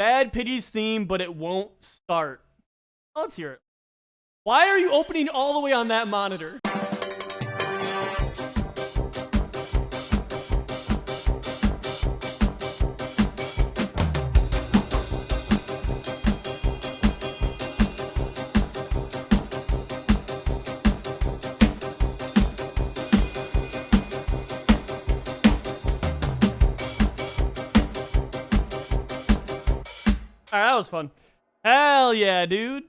Bad Pity's theme, but it won't start. Let's hear it. Why are you opening all the way on that monitor? Alright, that was fun. Hell yeah, dude.